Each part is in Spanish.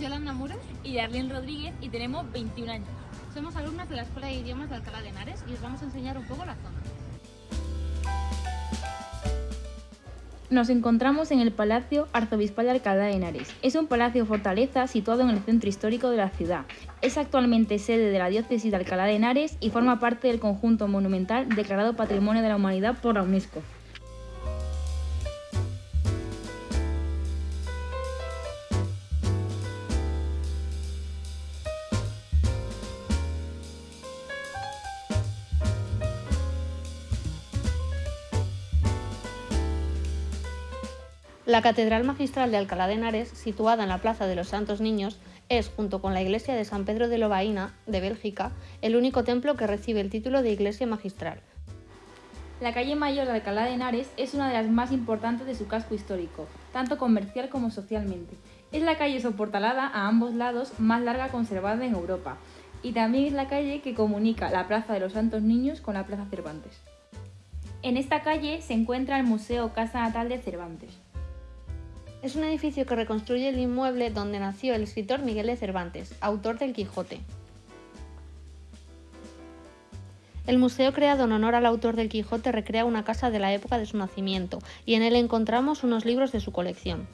Yolanda Muro y Darlene Rodríguez y tenemos 21 años. Somos alumnas de la Escuela de Idiomas de Alcalá de Henares y os vamos a enseñar un poco la zona. Nos encontramos en el Palacio Arzobispal de Alcalá de Henares. Es un palacio fortaleza situado en el centro histórico de la ciudad. Es actualmente sede de la diócesis de Alcalá de Henares y forma parte del conjunto monumental declarado Patrimonio de la Humanidad por la UNESCO. La Catedral Magistral de Alcalá de Henares, situada en la Plaza de los Santos Niños, es, junto con la iglesia de San Pedro de Lobaina, de Bélgica, el único templo que recibe el título de iglesia magistral. La calle Mayor de Alcalá de Henares es una de las más importantes de su casco histórico, tanto comercial como socialmente. Es la calle soportalada a ambos lados más larga conservada en Europa, y también es la calle que comunica la Plaza de los Santos Niños con la Plaza Cervantes. En esta calle se encuentra el Museo Casa Natal de Cervantes. Es un edificio que reconstruye el inmueble donde nació el escritor Miguel de Cervantes, autor del Quijote. El museo creado en honor al autor del Quijote recrea una casa de la época de su nacimiento y en él encontramos unos libros de su colección.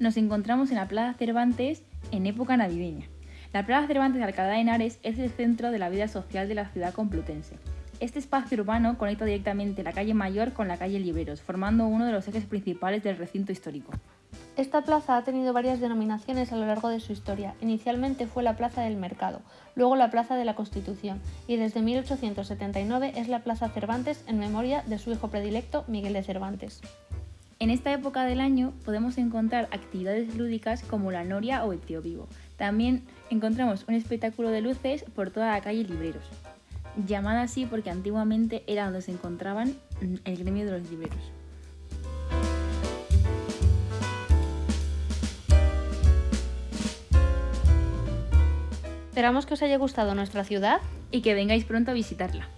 Nos encontramos en la Plaza Cervantes en época navideña. La Plaza Cervantes de Alcalá de Henares es el centro de la vida social de la ciudad complutense. Este espacio urbano conecta directamente la calle Mayor con la calle Liberos, formando uno de los ejes principales del recinto histórico. Esta plaza ha tenido varias denominaciones a lo largo de su historia. Inicialmente fue la Plaza del Mercado, luego la Plaza de la Constitución y desde 1879 es la Plaza Cervantes en memoria de su hijo predilecto Miguel de Cervantes. En esta época del año podemos encontrar actividades lúdicas como la noria o el tío vivo. También encontramos un espectáculo de luces por toda la calle Libreros llamada así porque antiguamente era donde se encontraban mm, el gremio de los libreros. Esperamos que os haya gustado nuestra ciudad y que vengáis pronto a visitarla.